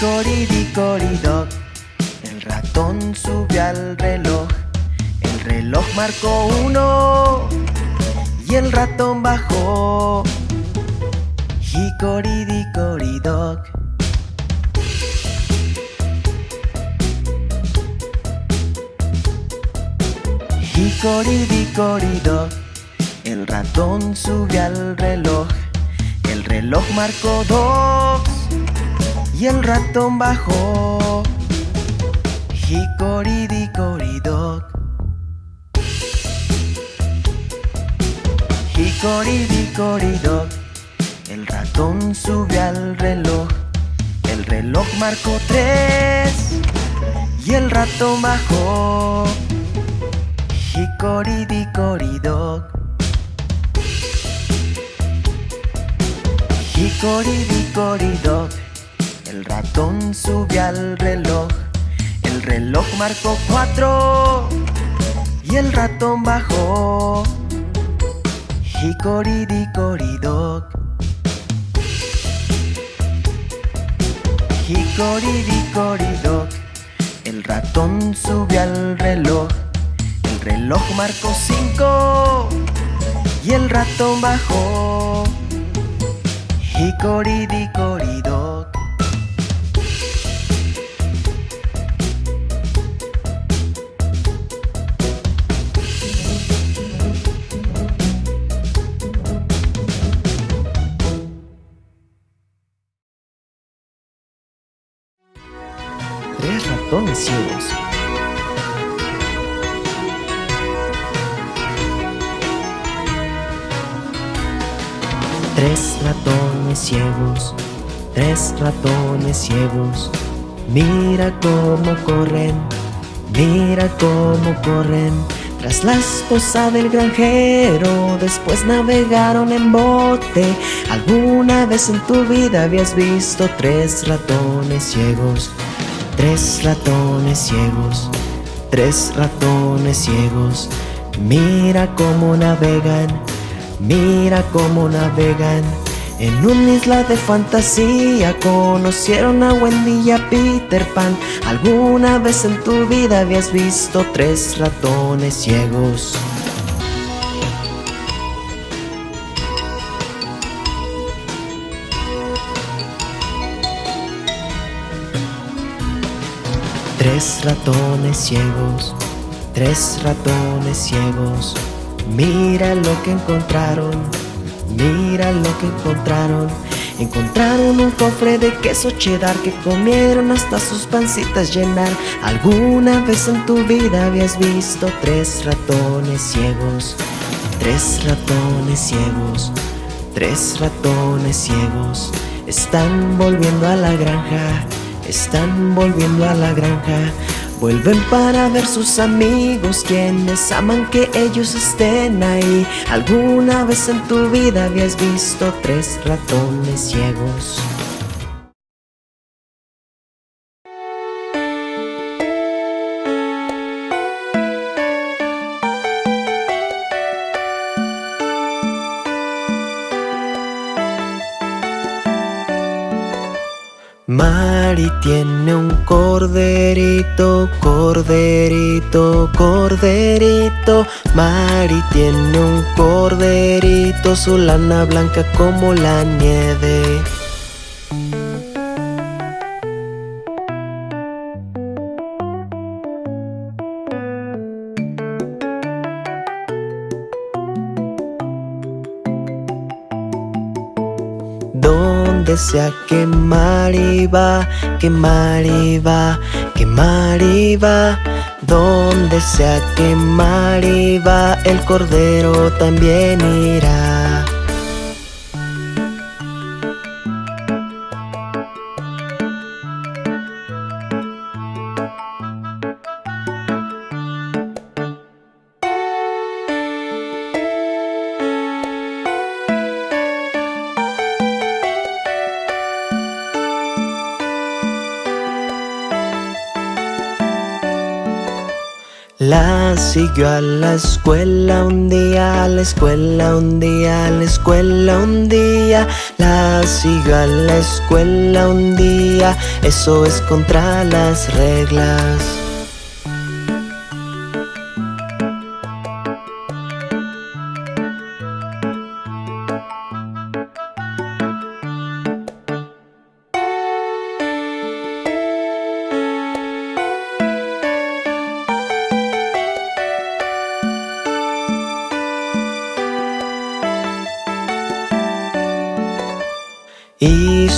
Hicoridicoridoc, el ratón subió al reloj. El reloj marcó uno y el ratón bajó. Hicoridicoridoc. Hicoridicoridoc, el ratón subió al reloj. El reloj marcó dos y el ratón bajó. Hicoridicoridoc. Hicoridicoridoc, el ratón subió al reloj. El reloj marcó tres y el ratón bajó. Hicoridicoridoc. Hicoridicoridoc, ratón subió al reloj. El reloj marcó cuatro y el ratón bajó. Hicoridicoridoc. Hicoridicoridoc, el ratón subió al reloj. El reloj marcó cinco y el ratón bajó. Hicoridicoridoc. Tres ratones ciegos, tres ratones ciegos. Mira cómo corren, mira cómo corren. Tras la esposa del granjero, después navegaron en bote. ¿Alguna vez en tu vida habías visto tres ratones ciegos? Tres ratones ciegos, tres ratones ciegos. Mira cómo navegan, mira cómo navegan. En una isla de fantasía conocieron a Wendy y a Peter Pan. ¿Alguna vez en tu vida habías visto tres ratones ciegos? Tres ratones ciegos, tres ratones ciegos. Mira lo que encontraron, mira lo que encontraron. Encontraron un cofre de queso cheddar que comieron hasta sus pancitas llenar. ¿Alguna vez en tu vida habías visto tres ratones ciegos? Tres ratones ciegos, tres ratones ciegos. Están volviendo a la granja, están volviendo a la granja. Vuelven para ver sus amigos quienes aman que ellos estén ahí. ¿Alguna vez en tu vida habías visto tres ratones ciegos? Mari tiene un corderito, corderito, corderito. Mari tiene un corderito, su lana blanca como la nieve. Donde sea que Mari va, que Mari va, que Mari va. Donde sea que Mari va, el cordero también irá. Siguió a la escuela un día, a la escuela un día, a la escuela un día. La siguió a la escuela un día, eso es contra las reglas.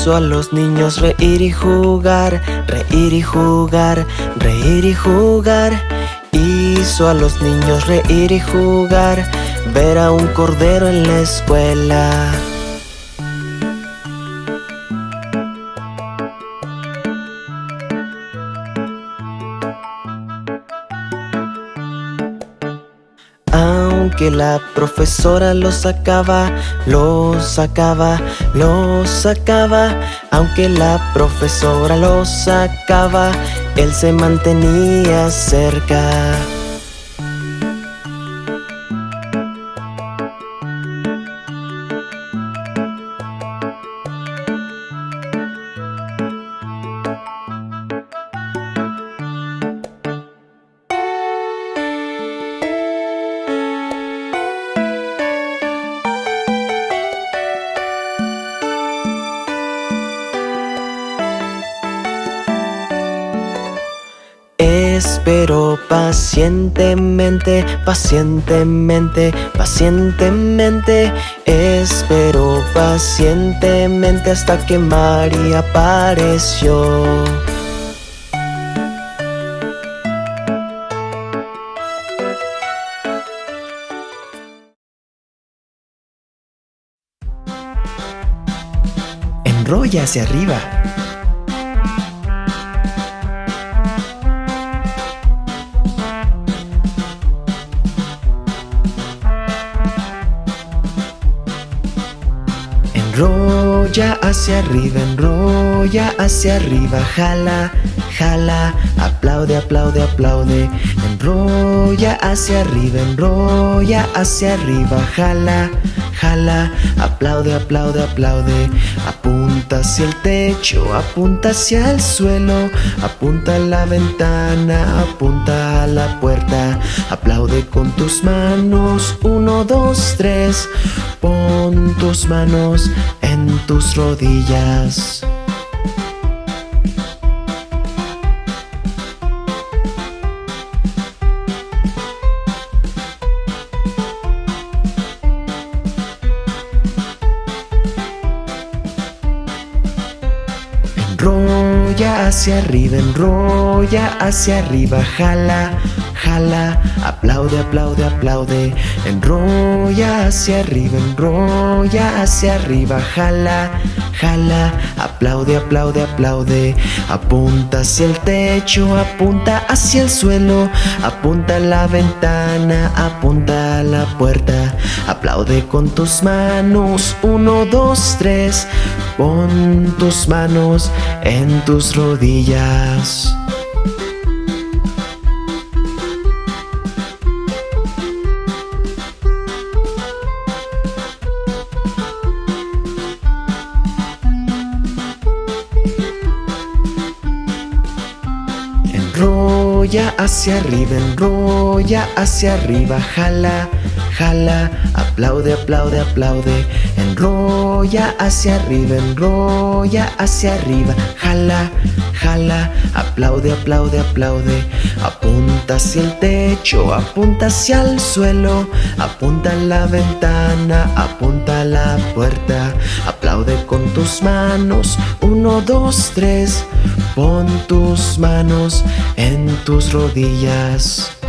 Hizo a los niños reír y jugar, reír y jugar, reír y jugar. Hizo a los niños reír y jugar, ver a un cordero en la escuela. Que la profesora lo sacaba, lo sacaba, lo sacaba. Aunque la profesora lo sacaba, él se mantenía cerca. Pacientemente, pacientemente, pacientemente. Espero pacientemente hasta que María apareció. Enrolla hacia arriba Enrolla hacia arriba, enrolla hacia arriba, jala, jala, aplaude, aplaude, aplaude. Enrolla hacia arriba, enrolla hacia arriba, jala, jala, aplaude, aplaude, aplaude. Apunta hacia el techo, apunta hacia el suelo, apunta a la ventana, apunta a la puerta. Aplaude con tus manos, uno, dos, tres. Pon tus manos en tus rodillas. Enrolla hacia arriba, enrolla hacia arriba, jala, jala, aplaude, aplaude, aplaude, enrolla hacia arriba, enrolla hacia arriba, jala, jala, aplaude, aplaude, aplaude, apunta hacia el techo, apunta hacia el suelo, apunta a la ventana, apunta a la puerta, aplaude con tus manos, uno, dos, tres, pon tus manos en tus rodillas. Enrolla hacia arriba, enrolla hacia arriba, jala, jala, aplaude, aplaude, aplaude, enrolla hacia arriba, enrolla hacia arriba, jala, jala, aplaude, aplaude, aplaude, apunta hacia el techo, apunta hacia el suelo, apunta a la ventana, apunta a la puerta, aplaude con tus manos, uno, dos, tres, pon tus manos en tus rodillas.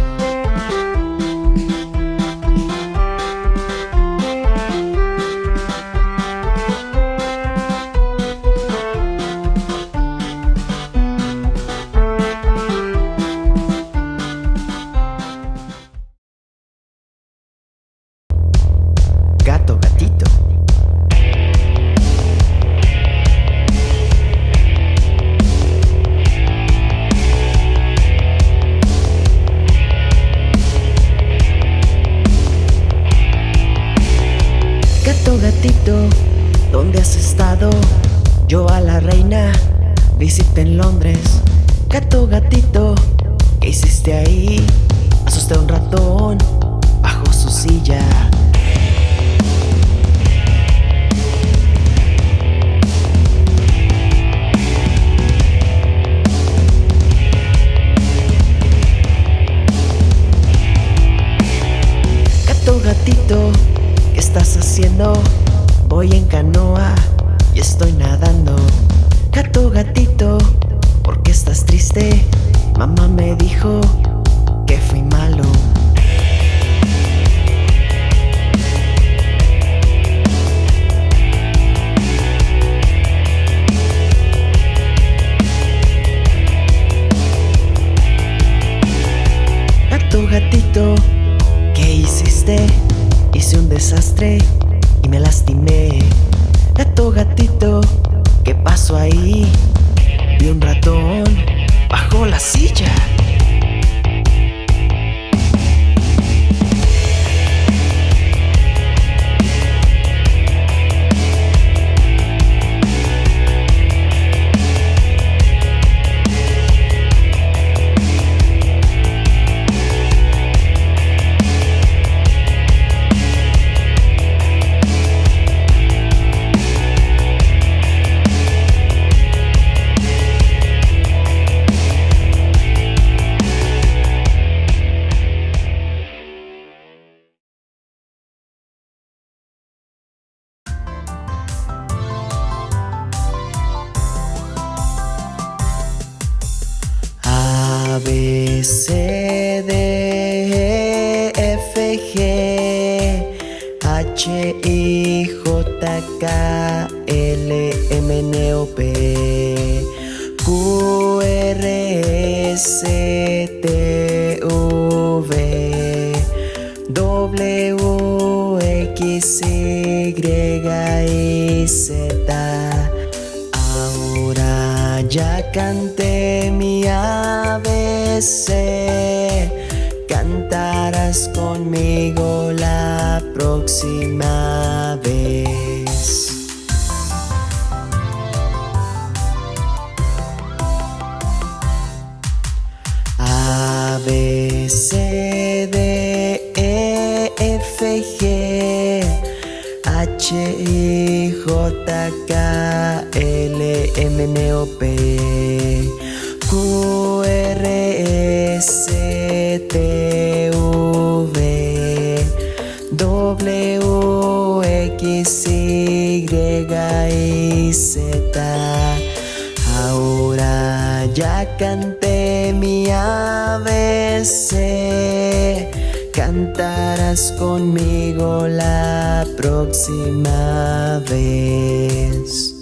Conmigo la próxima vez.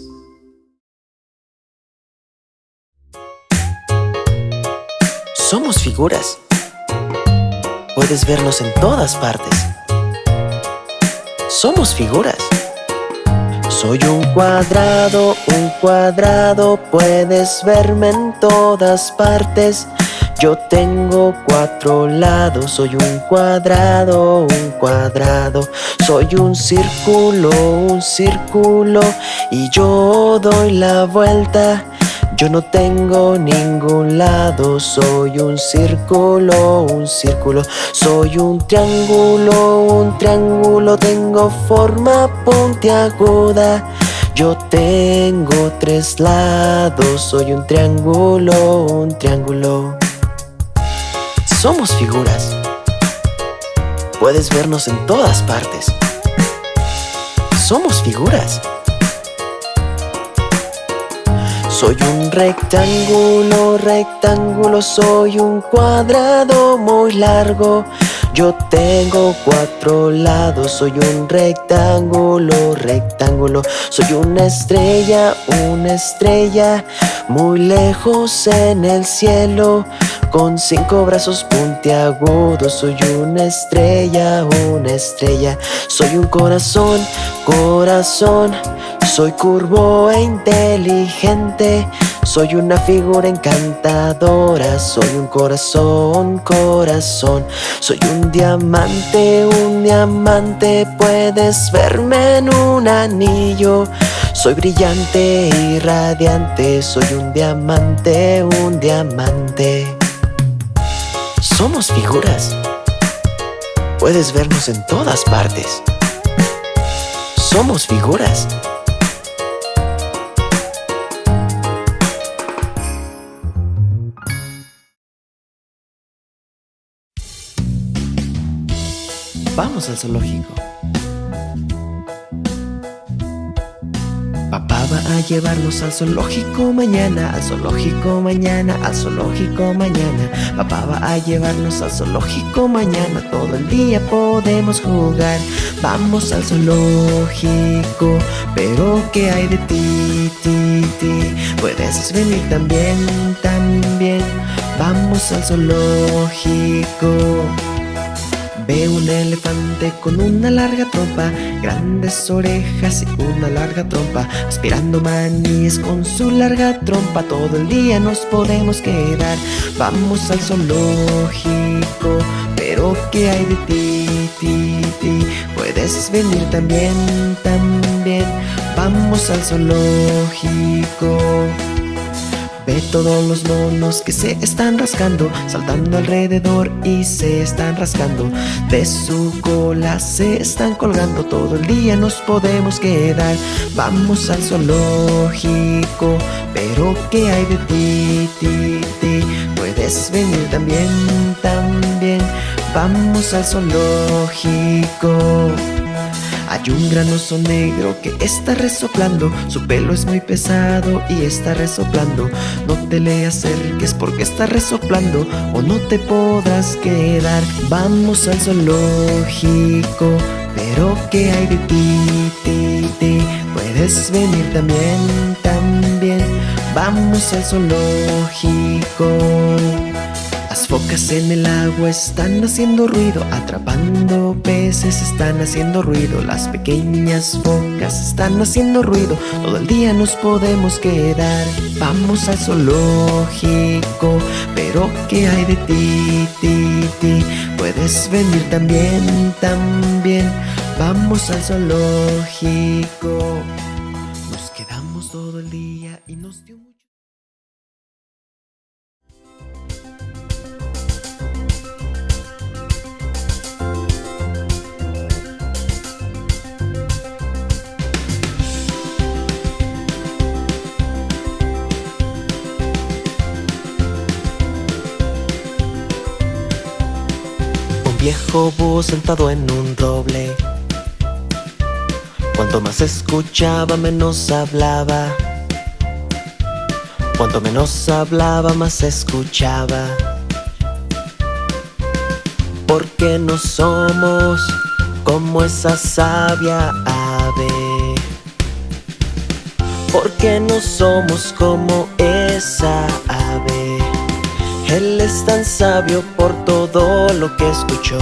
Somos figuras. Puedes vernos en todas partes. Somos figuras. Soy un cuadrado, un cuadrado, puedes verme en todas partes. Yo tengo cuatro lados, soy un cuadrado, un cuadrado. Soy un círculo, un círculo, y yo doy la vuelta. Yo no tengo ningún lado, soy un círculo, un círculo, soy un triángulo, un triángulo, tengo forma puntiaguda. Yo tengo tres lados, soy un triángulo, un triángulo. Somos figuras. Puedes vernos en todas partes. Somos figuras. Soy un rectángulo, rectángulo, soy un cuadrado muy largo. Yo tengo cuatro lados, soy un rectángulo, rectángulo. Soy una estrella, una estrella, muy lejos en el cielo. Con cinco brazos puntiagudos, soy una estrella, una estrella. Soy un corazón, corazón. Soy curvo e inteligente, soy una figura encantadora, soy un corazón, corazón, soy un diamante, un diamante, puedes verme en un anillo. Soy brillante y radiante, soy un diamante, un diamante. Somos figuras. Puedes vernos en todas partes. Somos figuras. Vamos al zoológico. Papá va a llevarnos al zoológico mañana, al zoológico mañana, al zoológico mañana. Papá va a llevarnos al zoológico mañana, todo el día podemos jugar. Vamos al zoológico, pero ¿qué hay de ti, ti, ti? Puedes venir también, también. Vamos al zoológico. Ve un elefante con una larga trompa, grandes orejas y una larga trompa, aspirando maníes con su larga trompa. Todo el día nos podemos quedar. Vamos al zoológico, pero ¿qué hay de ti, ti, ti? Puedes venir también, también. Vamos al zoológico. Ve todos los monos que se están rascando, saltando alrededor y se están rascando. De su cola se están colgando, todo el día nos podemos quedar. Vamos al zoológico, pero ¿qué hay de ti, ti, ti? Puedes venir también, también. Vamos al zoológico. Hay un gran oso negro que está resoplando Su pelo es muy pesado y está resoplando. No te le acerques porque está resoplando O no te podrás quedar. Vamos al zoológico Pero ¿qué hay de ti, ti, ti? Puedes venir también, también. Vamos al zoológico focas en el agua están haciendo ruido, atrapando peces están haciendo ruido. Las pequeñas focas están haciendo ruido, todo el día nos podemos quedar. Vamos al zoológico, pero ¿qué hay de ti, ti, ti? Puedes venir también, también. Vamos al zoológico. Sentado en un roble. Cuanto más escuchaba, menos hablaba. Cuanto menos hablaba, más escuchaba. Porque no somos como esa sabia ave. Porque no somos como esa ave. Él es tan sabio por todo lo que escuchó.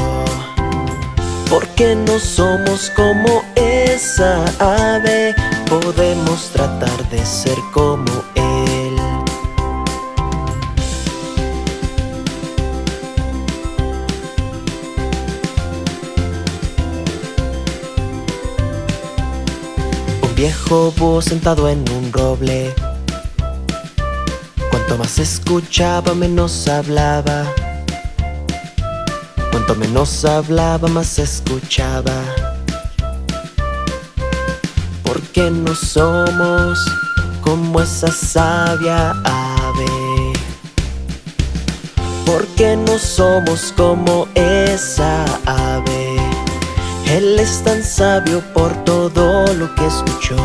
Porque no somos como esa ave, podemos tratar de ser como Él. Un viejo búho sentado en un roble Cuanto más escuchaba, menos hablaba. Cuanto menos hablaba, más escuchaba. Porque no somos como esa sabia ave. Porque no somos como esa ave. Él es tan sabio por todo lo que escuchó.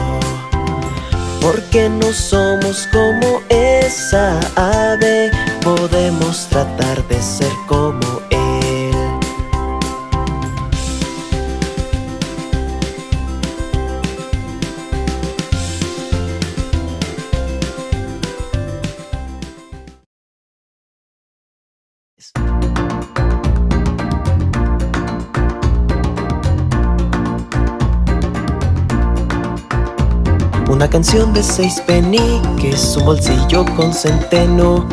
Porque no somos como esa ave, podemos tratar de ser como Una canción de seis peniques, un bolsillo con centeno.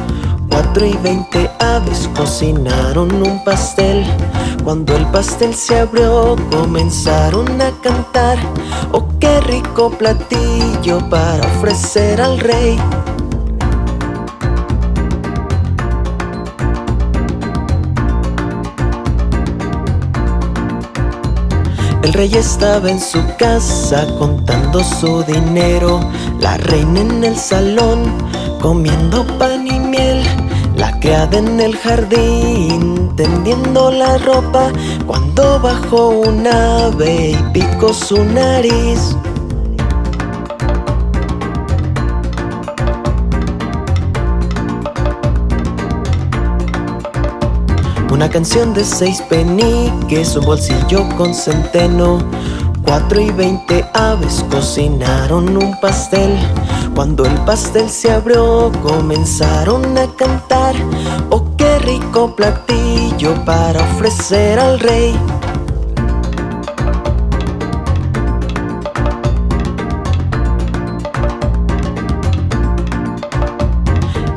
Cuatro y veinte aves cocinaron un pastel. Cuando el pastel se abrió, comenzaron a cantar. Oh, qué rico platillo para ofrecer al rey. El rey estaba en su casa contando su dinero, la reina en el salón comiendo pan y miel, la criada en el jardín tendiendo la ropa. Cuando bajó un ave y picó su nariz. Una canción de seis peniques, un bolsillo con centeno. Cuatro y veinte aves cocinaron un pastel. Cuando el pastel se abrió, comenzaron a cantar. Oh, qué rico platillo para ofrecer al rey.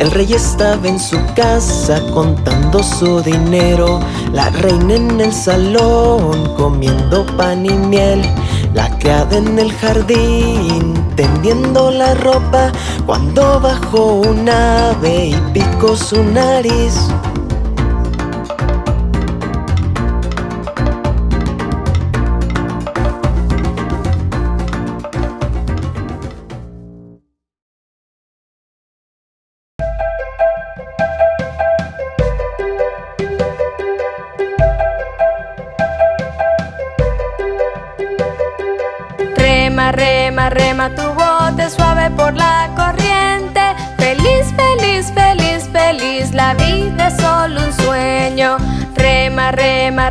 El rey estaba en su casa contando su dinero, la reina en el salón comiendo pan y miel, la criada en el jardín tendiendo la ropa cuando bajó un ave y picó su nariz.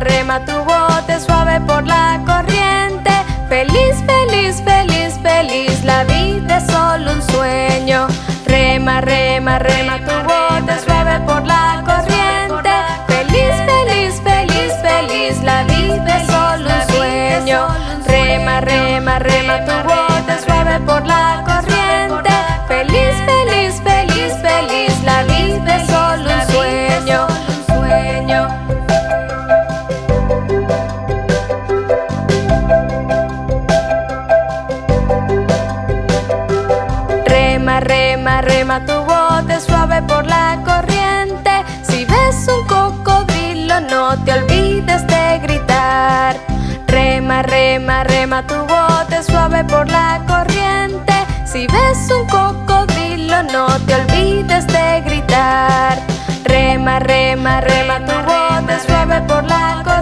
Rema, rema tu bote suave por la corriente. Feliz, feliz, feliz, feliz, la vida es solo un sueño. Rema, rema, rema tu bote suave por la corriente. Feliz, feliz, feliz, feliz, la vida es solo un sueño. Rema, rema, rema tu bote Rema, rema, rema tu bote suave por la corriente. Si ves un cocodrilo, no te olvides de gritar. Rema, rema, rema tu bote suave por la corriente.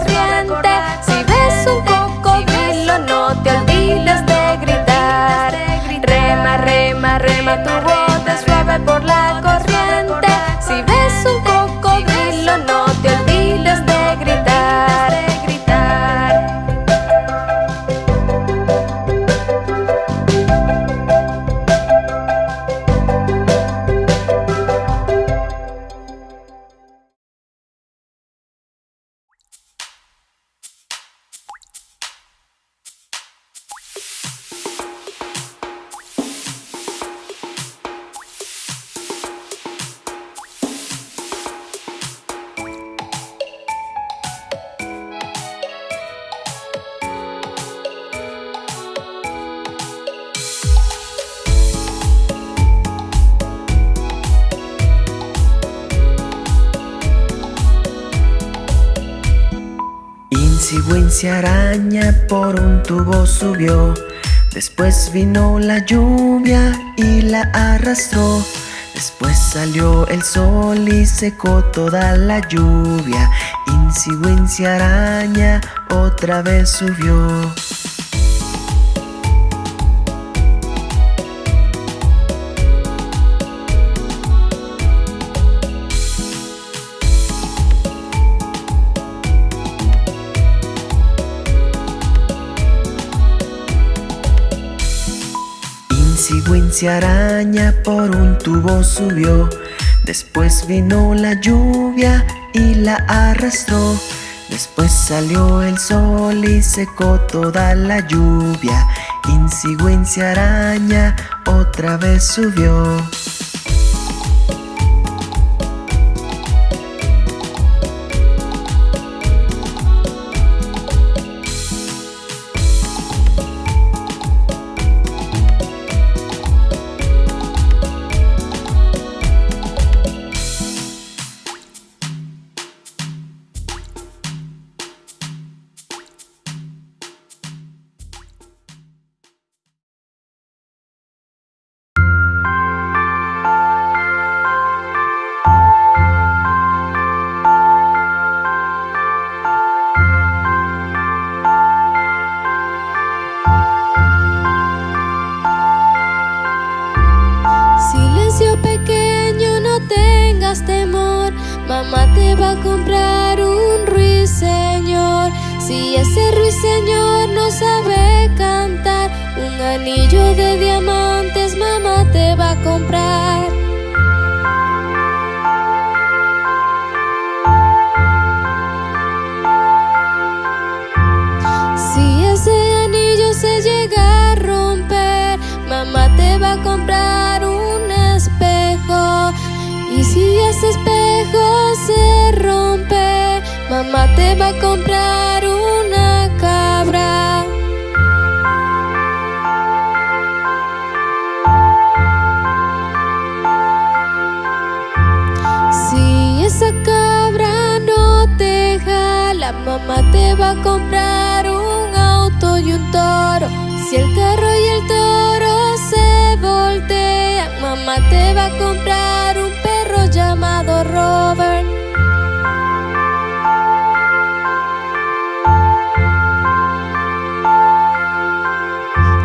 Después vino la lluvia y la arrastró. Después salió el sol y secó toda la lluvia. Wincy araña otra vez subió. araña por un tubo subió. Después vino la lluvia y la arrastró. Después salió el sol y secó toda la lluvia. Insigüencia araña otra vez subió. mamá te va a comprar un perro llamado Robert.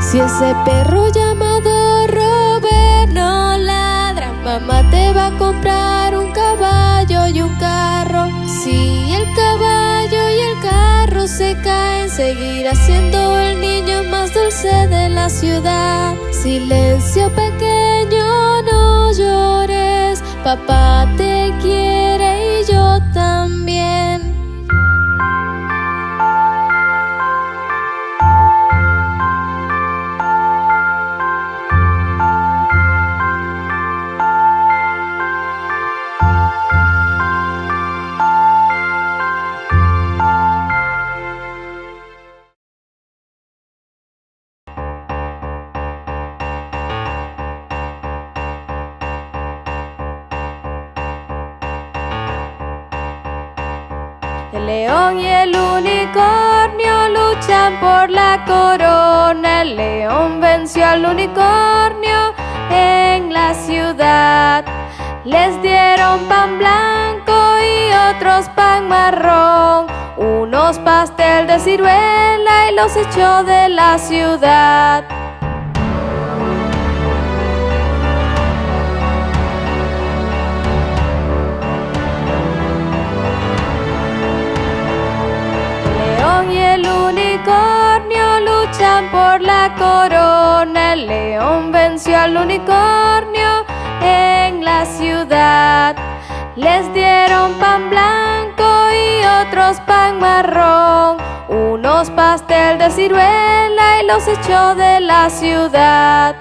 Si ese perro llamado Robert no ladra, mamá te va a comprar un caballo y un carro. Si el caballo y el carro se caen, seguirá siendo el niño más dulce de la ciudad. Silencio pequeño llores, papá te quiere. el león venció al unicornio en la ciudad. Les dieron pan blanco y otros pan marrón, unos pastel de ciruela y los echó de la ciudad. por la corona, el león venció al unicornio en la ciudad. Les dieron pan blanco y otros pan marrón, unos pastel de ciruela y los echó de la ciudad.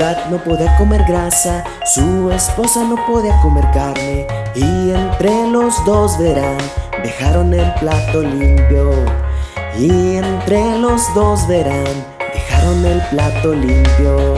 No podía comer grasa, su esposa no podía comer carne. Y entre los dos verán, dejaron el plato limpio. Y entre los dos verán, dejaron el plato limpio.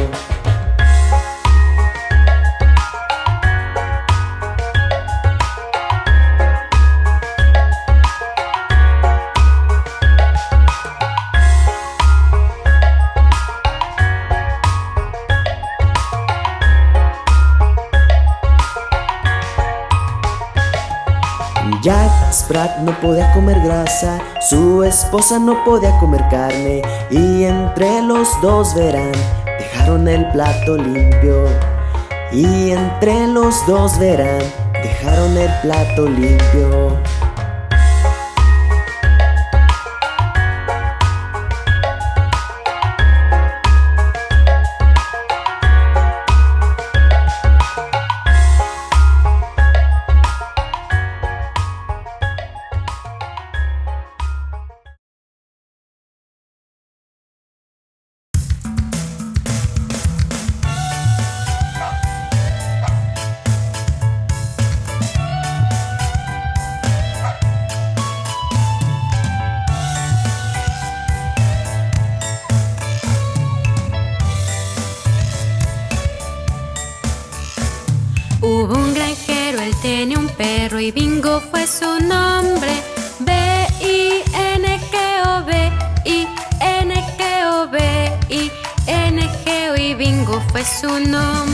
Jack Sprat no podía comer grasa, su esposa no podía comer carne y entre los dos verán, dejaron el plato limpio. Y entre los dos verán, dejaron el plato limpio. Su nombre. B-I-N-G-O, B-I-N-G-O, B-I-N-G-O y Bingo fue su nombre.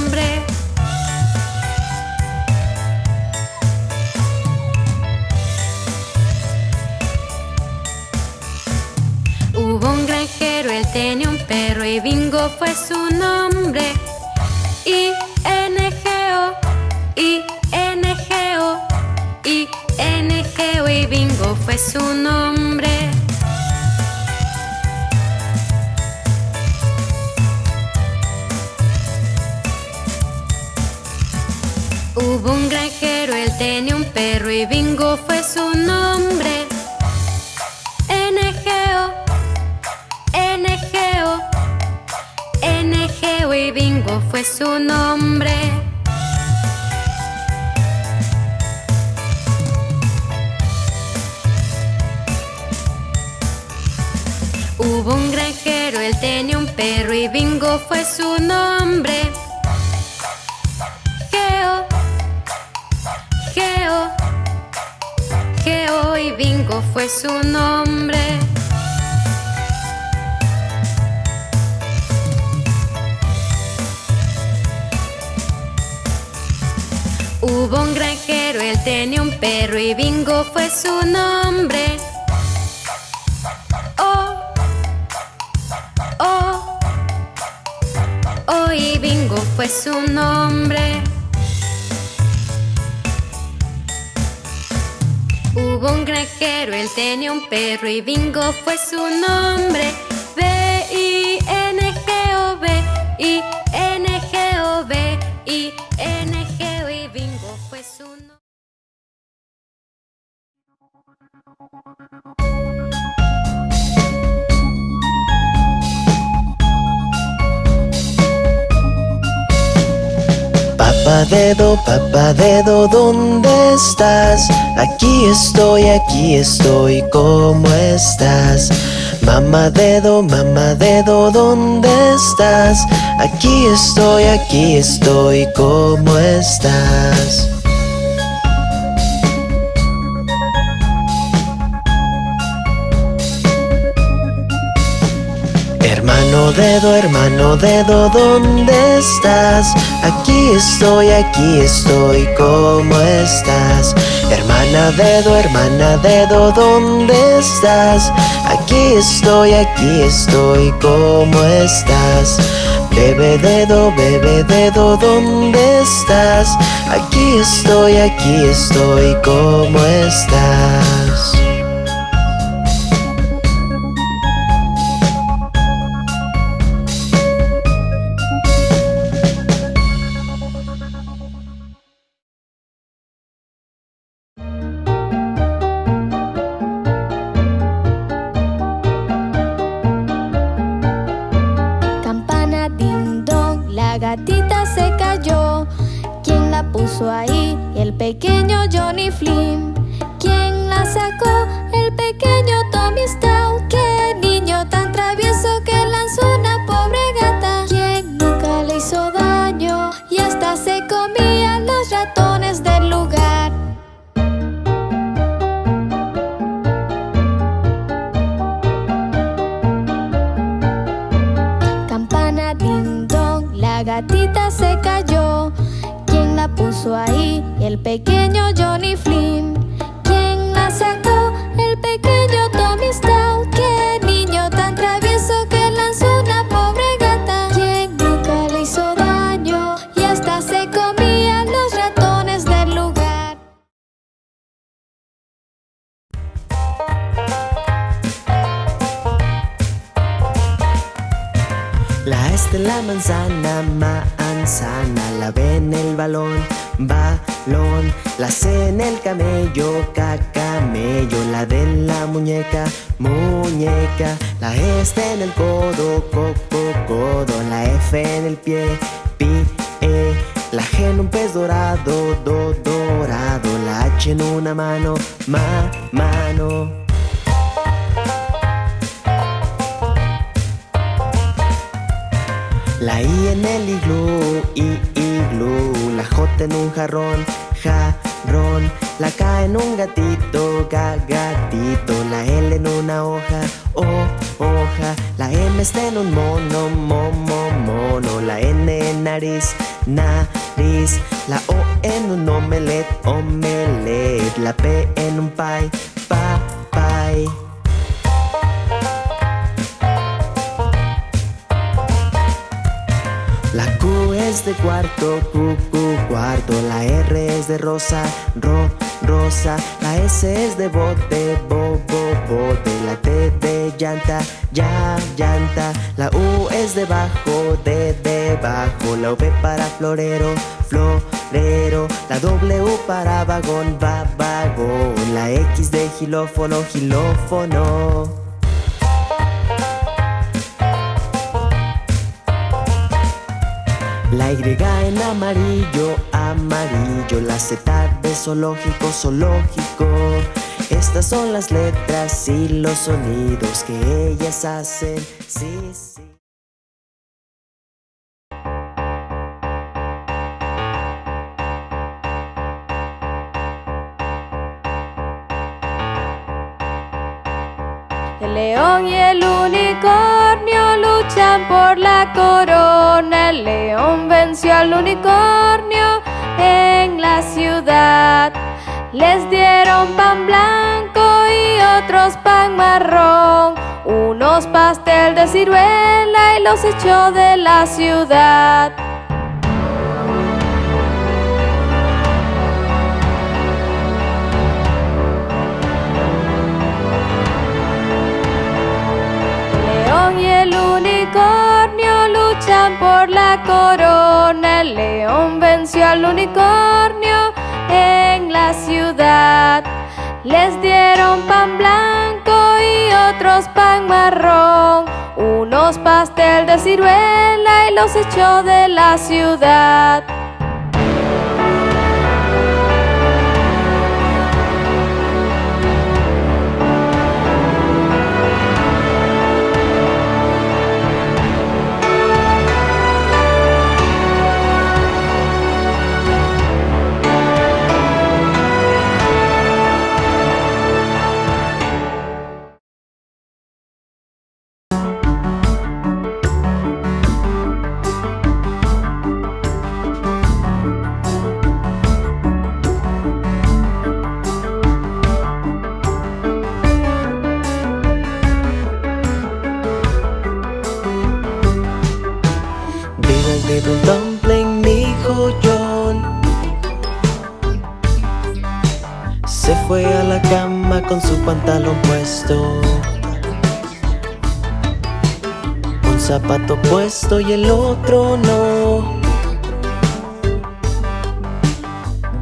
Tenía un perro y Bingo fue su nombre. Oh, oh, oh y Bingo fue su nombre. Hubo un granjero, él tenía un perro y Bingo fue su nombre. B-I-N-G-O, Papá dedo, papá dedo, ¿dónde estás? Aquí estoy, aquí estoy, ¿cómo estás? Mamá dedo, mamá dedo, ¿dónde estás? Aquí estoy, aquí estoy, ¿cómo estás? Hermano dedo, hermano dedo, ¿dónde estás? Aquí estoy, aquí estoy, ¿cómo estás? Hermana dedo, hermana dedo, ¿dónde estás? Aquí estoy, aquí estoy, ¿cómo estás? Bebe dedo, bebe dedo, ¿dónde estás? Aquí estoy, aquí estoy, ¿cómo estás? Gatita se cayó. ¿Quién la puso ahí? El pequeño Johnny Flynn. ¿Quién la sacó? El pequeño Tommy Stout. puso ahí el pequeño Johnny Flynn. ¿Quién la sacó? El pequeño Tommy Stout. ¡Qué niño tan travieso que lanzó una pobre gata! ¿Quién nunca le hizo daño y hasta se comía los ratones del lugar? La es la manzana, manzana, la ve en el balón balón, la C en el camello, camello, la D en la muñeca, muñeca, la E en el codo, coco, codo, la F en el pie, pie, la G en un pez dorado, do, dorado, la H en una mano, ma, mano. La I en el iglú, I, iglú En un jarrón, jarrón. La K en un gatito, ga, gatito. La L en una hoja, o, hoja. La M está en un mono, momo, mono. La N en nariz, nariz. La O en un omelet, omelet. La P en un pie, pa, pie es de cuarto, Q, Q, cuarto. La R es de rosa, ro, rosa. La S es de bote, bo, bo, bote. La T de llanta, ya, llanta. La U es de bajo, de debajo. La V para florero, florero. La W para vagón, va, vagón. La X de gilófono, gilófono. La Y en amarillo, amarillo. La Z de zoológico, zoológico Estas son las letras y los sonidos que ellas hacen. Sí, sí. El león y el unicornio luchan por la corona. El león venció al unicornio en la ciudad. Les dieron pan blanco y otros pan marrón. Unos pastel de ciruela y los echó de la ciudad. Por la corona. El león venció al unicornio en la ciudad. Les dieron pan blanco y otros pan marrón. Unos pastel de ciruela y los echó de la ciudad. Puesto y el otro no.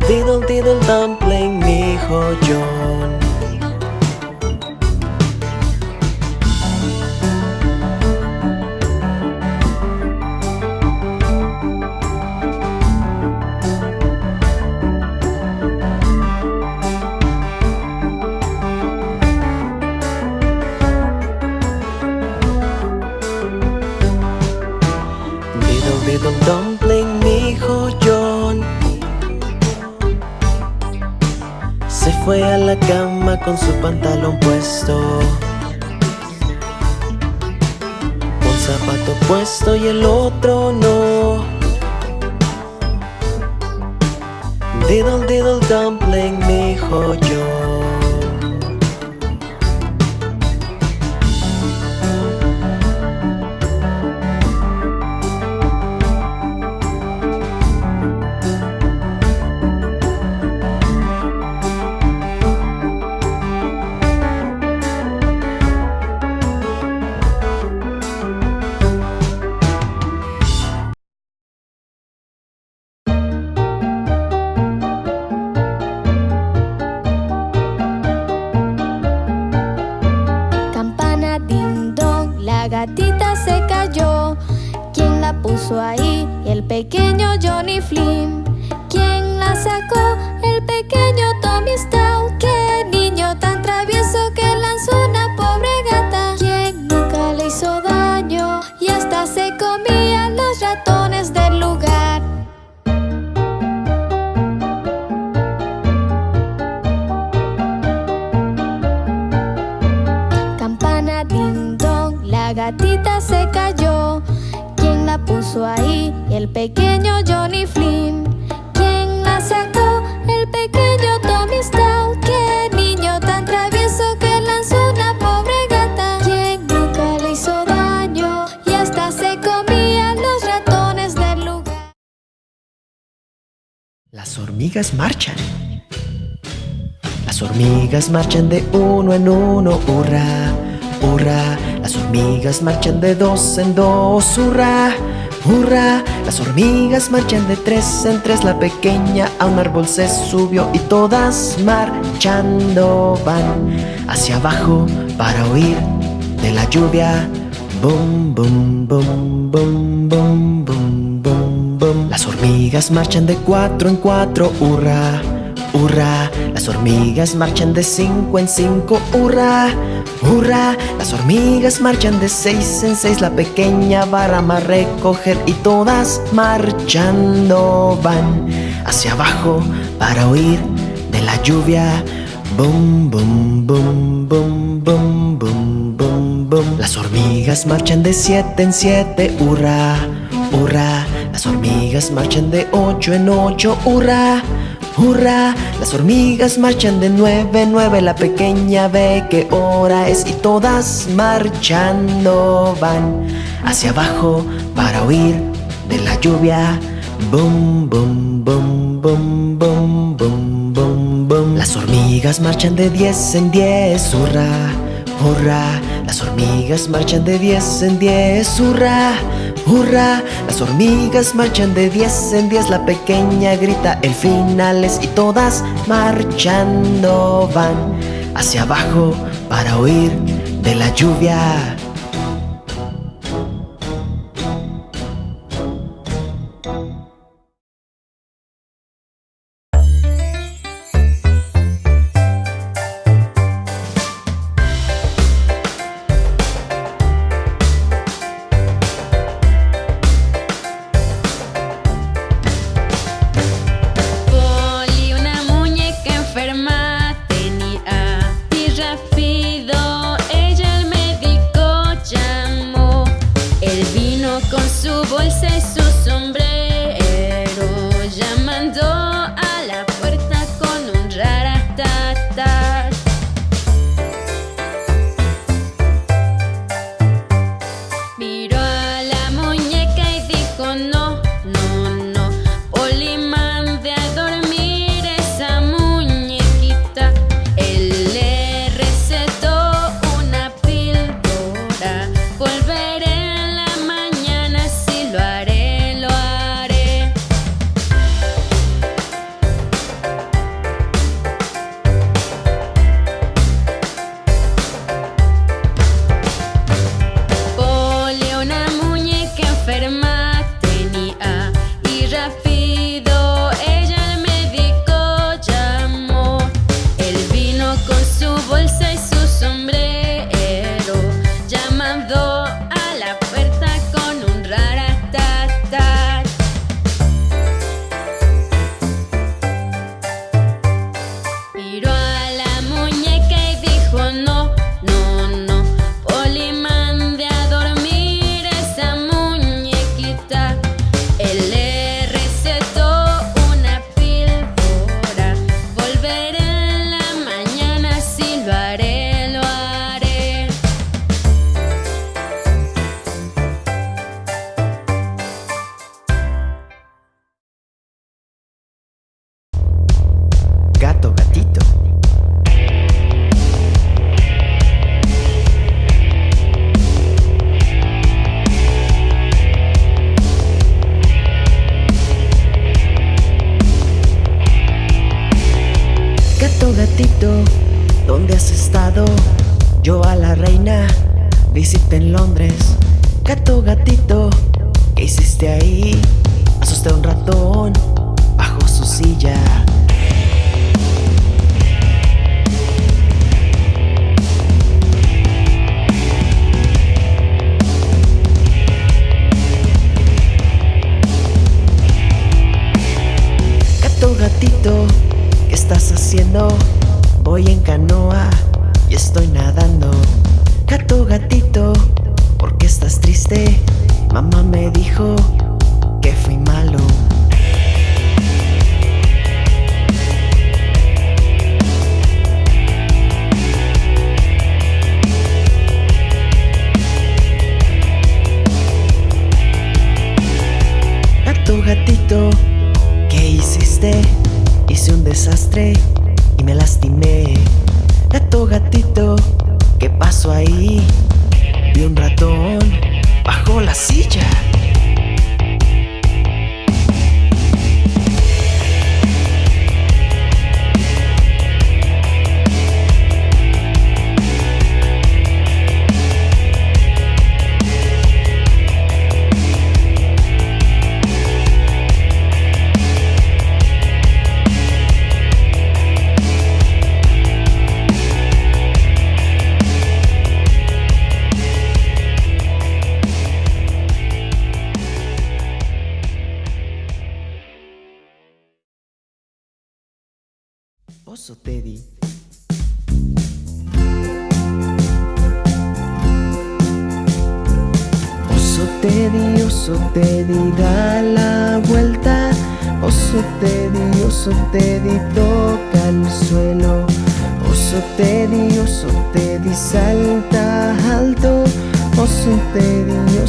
Diddle diddle dumpling, mi hijo puesto y el otro no. Diddle diddle dumpling, mi hijo marchan de uno en uno, hurra, hurra. Las hormigas marchan de dos en dos, hurra, hurra. Las hormigas marchan de tres en tres. La pequeña a un árbol se subió y todas marchando van hacia abajo para huir de la lluvia. Bum, bum, bum, bum, bum, bum, bum, bum. Las hormigas marchan de cuatro en cuatro, hurra, hurra. Las hormigas marchan de cinco en cinco, hurra, hurra. Las hormigas marchan de seis en seis. La pequeña va a recoger y todas marchando van hacia abajo para huir de la lluvia. Bum, bum, bum, bum, bum, bum, bum, bum. Las hormigas marchan de siete en siete, hurra, hurra. Las hormigas marchan de ocho en ocho, hurra, hurra. Las hormigas marchan de nueve en nueve. La pequeña ve qué hora es y todas marchando van hacia abajo para huir de la lluvia. Bum, bum, bum, bum, bum, bum, bum, bum. Las hormigas marchan de diez en diez, hurra, hurra. Las hormigas marchan de diez en diez, hurra, hurra. Las hormigas marchan de diez en diez. La pequeña grita el final es y todas marchando van hacia abajo para huir de la lluvia.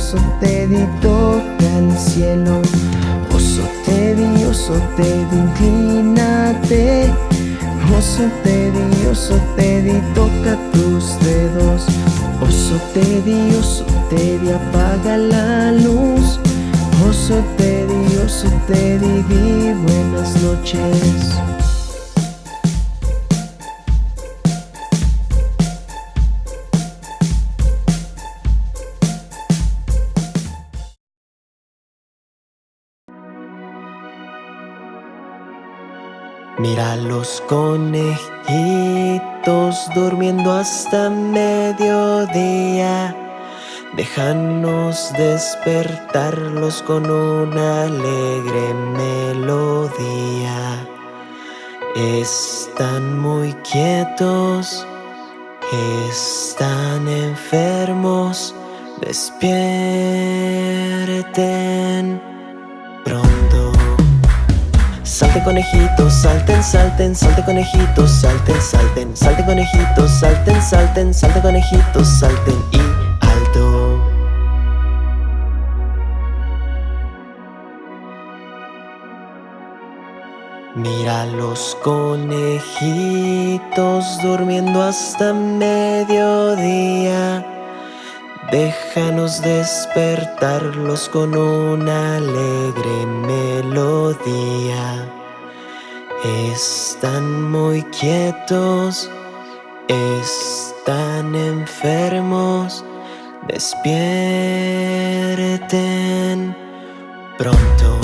Oso Teddy, toca el cielo. Oso Teddy, oso Teddy, inclínate. Oso Teddy, oso Teddy, toca tus dedos. Oso Teddy, oso Teddy, apaga la luz. Oso Teddy, oso Teddy, di buenas noches. Mira los conejitos durmiendo hasta mediodía. Déjanos despertarlos con una alegre melodía. Están muy quietos, están enfermos. Despierten pronto. Salten conejitos, salten, salten, salten conejitos, salten, salten, salten conejitos, salten, salten, salten conejitos, salten y alto. Mira los conejitos durmiendo hasta mediodía. Déjanos despertarlos con una alegre melodía. Están muy quietos, están enfermos. Despierten pronto.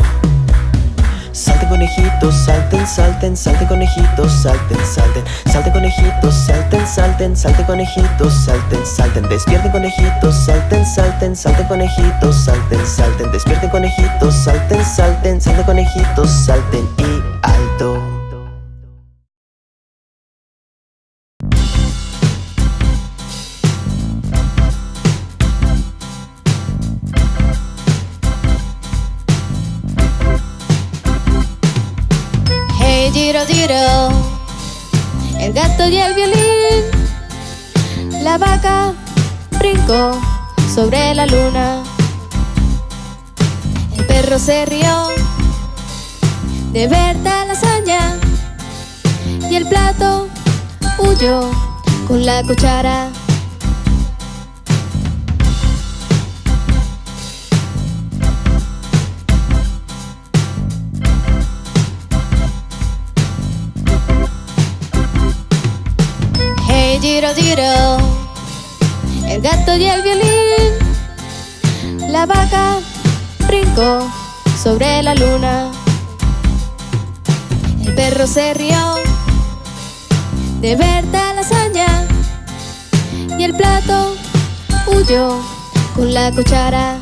Conejitos, salten, salten, salten conejitos, salten, salten, salten conejitos, salten, salten, salten conejitos, salten, salten, despierten conejitos, salten, salten, salten conejitos, salten, salten, despierten conejitos, salten, salten, salten conejitos, salten y y el violín, la vaca brincó sobre la luna, el perro se rió de ver tal hazaña. Y el plato huyó con la cuchara. Hey Giro Giro, el gato y el violín, la vaca brincó sobre la luna. El perro se rió de ver tal hazaña y el plato huyó con la cuchara.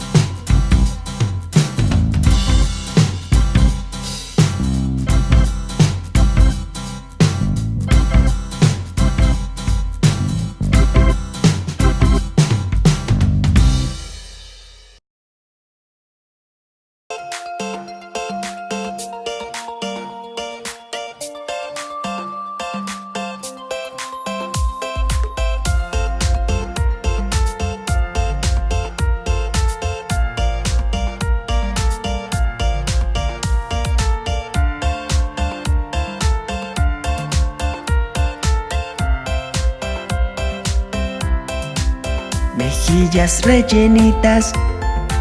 Mejillas rellenitas,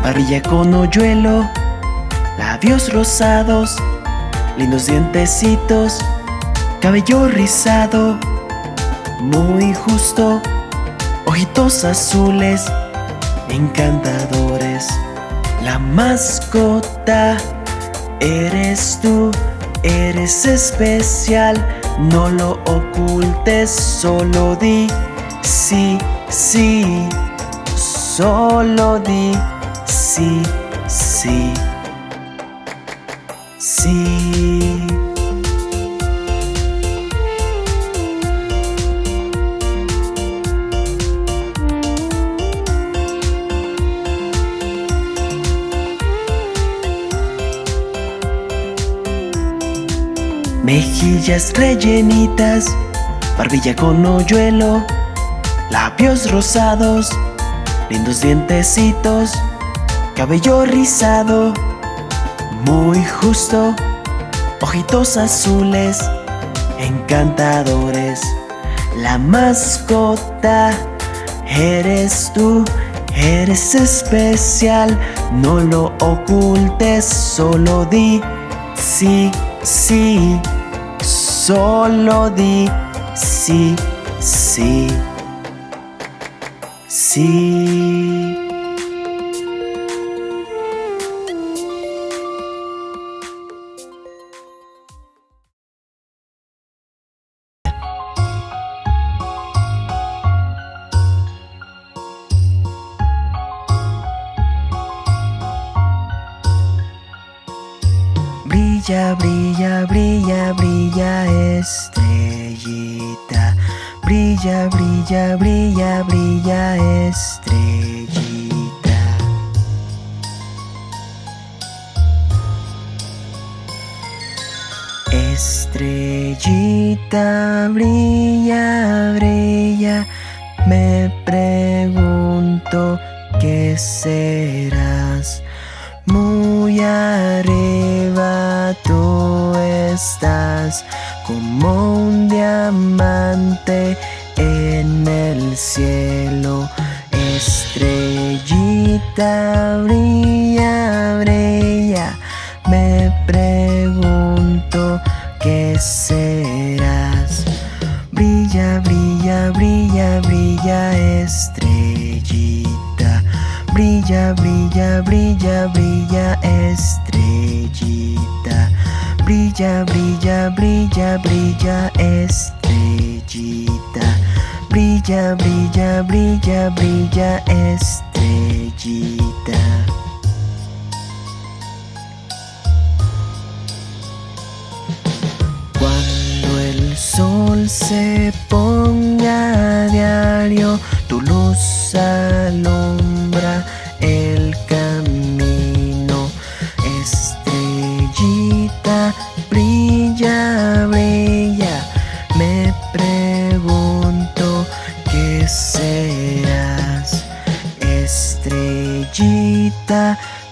barbilla con hoyuelo, labios rosados, lindos dientecitos, cabello rizado, muy justo, ojitos azules, encantadores. La mascota eres tú, eres especial, no lo ocultes, solo di sí, sí. Solo di sí, sí, sí. Mejillas rellenitas, barbilla con hoyuelo, labios rosados lindos dientecitos, cabello rizado, muy justo, ojitos azules, encantadores. La mascota eres tú, eres especial, no lo ocultes, solo di sí, sí, solo di sí, sí. Sí. Brilla, brilla, brilla, brilla estrellita Brilla, brilla, brilla, brilla estrellita. Estrellita, brilla, brilla. Me pregunto qué serás Muy arriba tú estás como un diamante en el cielo. Estrellita brilla, brilla, me pregunto qué serás. Brilla, brilla, brilla, brilla, estrellita. Brilla, brilla, brilla, brilla, estrellita. Brilla, brilla, brilla, brilla, estrellita. Brilla, brilla, brilla, brilla, estrellita. Cuando el sol se ponga a diario, tu luz alumbra el camino.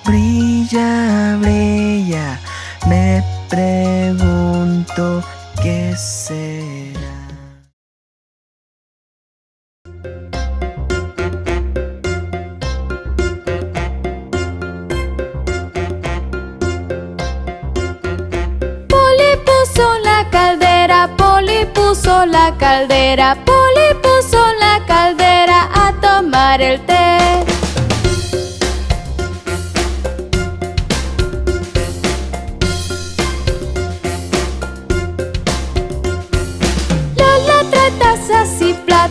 Brilla, brilla, me pregunto qué será. Puso la caldera, Poli puso la caldera a tomar el té.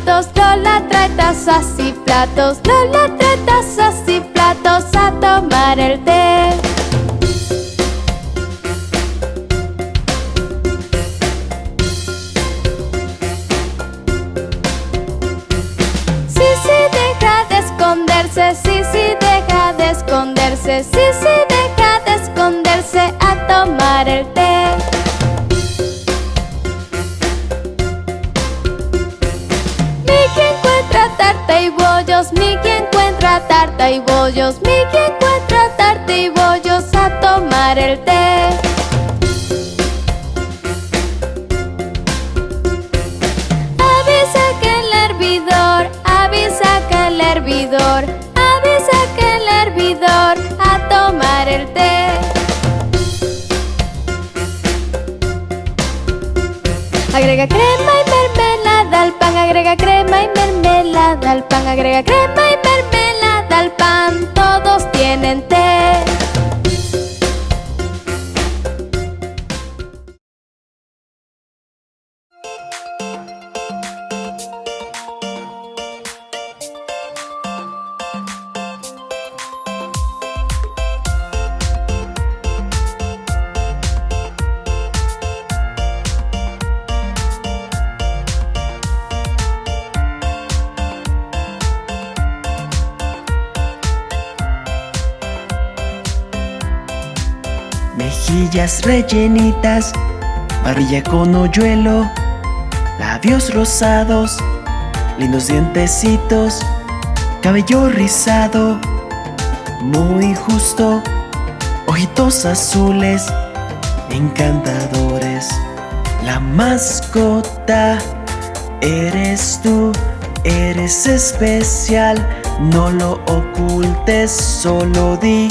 Platos, Lola trae tazas y platos, Lola trae tazas y platos a tomar el té. Sí, sí, deja de esconderse, sí, sí, deja de esconderse, sí, sí, deja de esconderse a tomar el té. Y bollos, Mickey encuentra tarta y bollos a tomar el té. Avisa que el hervidor, avisa que el hervidor, avisa que el hervidor a tomar el té. Agrega crema y mermelada al pan, agrega crema y mermelada al pan, agrega crema y mermelada pan, todos tienen té. Mejillas rellenitas, barbilla con hoyuelo, labios rosados, lindos dientecitos, cabello rizado, muy justo, ojitos azules, encantadores. La mascota eres tú, eres especial, no lo ocultes, solo di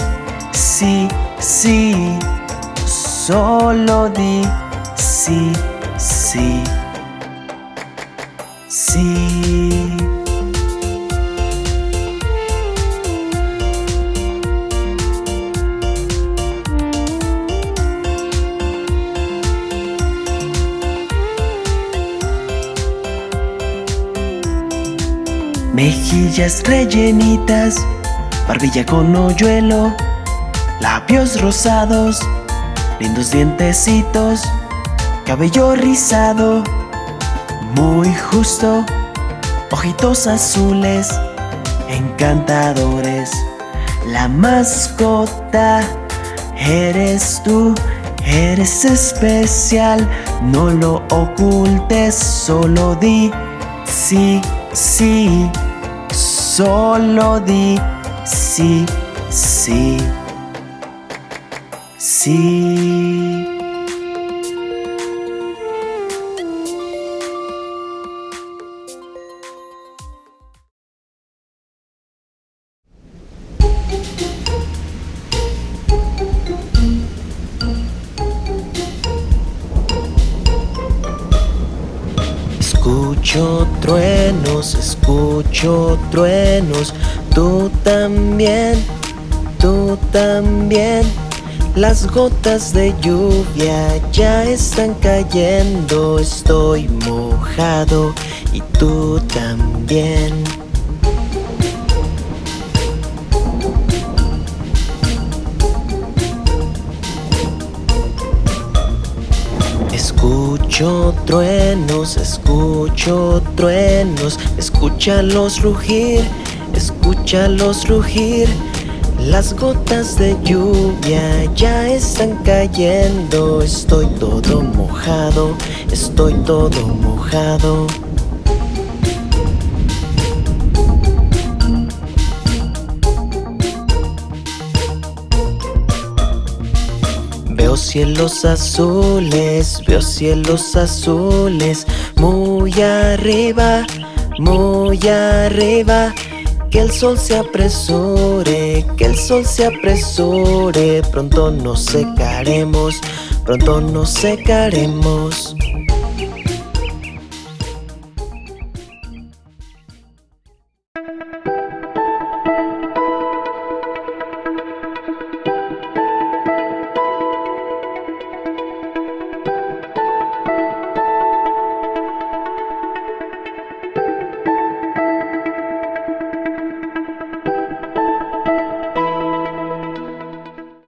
sí, sí. Solo di sí, sí, sí. Mejillas rellenitas, barbilla con hoyuelo, labios rosados, lindos dientecitos, cabello rizado, muy justo, ojitos azules, encantadores. La mascota eres tú, eres especial, no lo ocultes, solo di sí, sí, solo di sí, sí. Escucho truenos, escucho truenos, tú también, tú también. Las gotas de lluvia ya están cayendo, estoy mojado y tú también. Escucho truenos, escucho truenos, escúchalos rugir, escúchalos rugir. Las gotas de lluvia ya están cayendo, estoy todo mojado, estoy todo mojado. Veo cielos azules, veo cielos azules, muy arriba, muy arriba. Que el sol se apresure, que el sol se apresure, pronto nos secaremos, pronto nos secaremos.